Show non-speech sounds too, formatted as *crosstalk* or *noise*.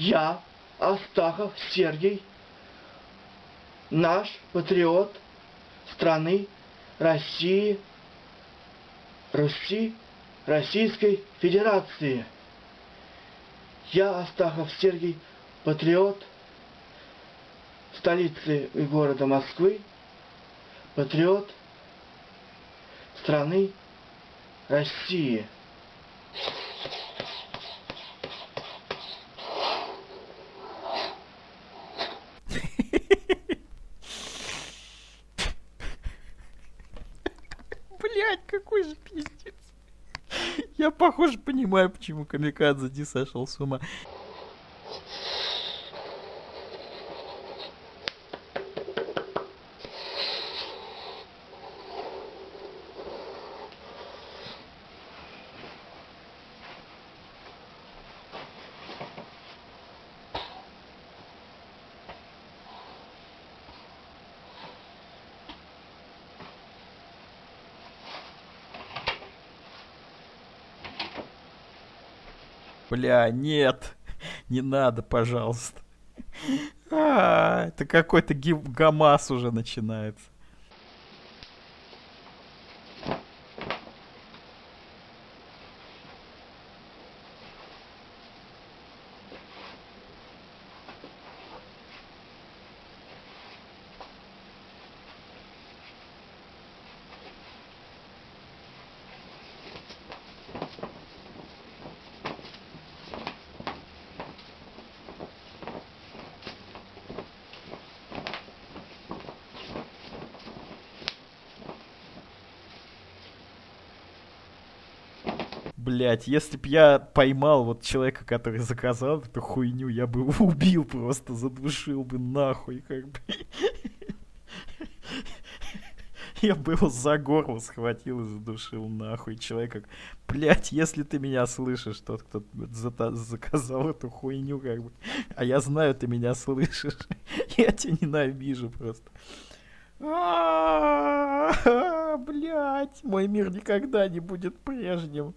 Я, Астахов Сергей, наш патриот страны России, Руси, Российской Федерации. Я, Астахов Сергей, патриот столицы и города Москвы, патриот страны России. Блять, какой же пиздец. Я, похоже, понимаю, почему Камикадзе Ди сошел с ума. Бля, нет. Не надо, пожалуйста. А, это какой-то гамас уже начинается. Блять, если б я поймал вот человека, который заказал эту хуйню, я бы его убил просто, задушил бы нахуй, как бы. Я бы его за горло схватил и задушил нахуй человека. Блять, если ты меня слышишь, тот, кто заказал эту хуйню, как бы. А я знаю, ты меня слышишь. *laughs* Я тебя ненавижу просто. *laughs* Блять, мой мир никогда не будет прежним.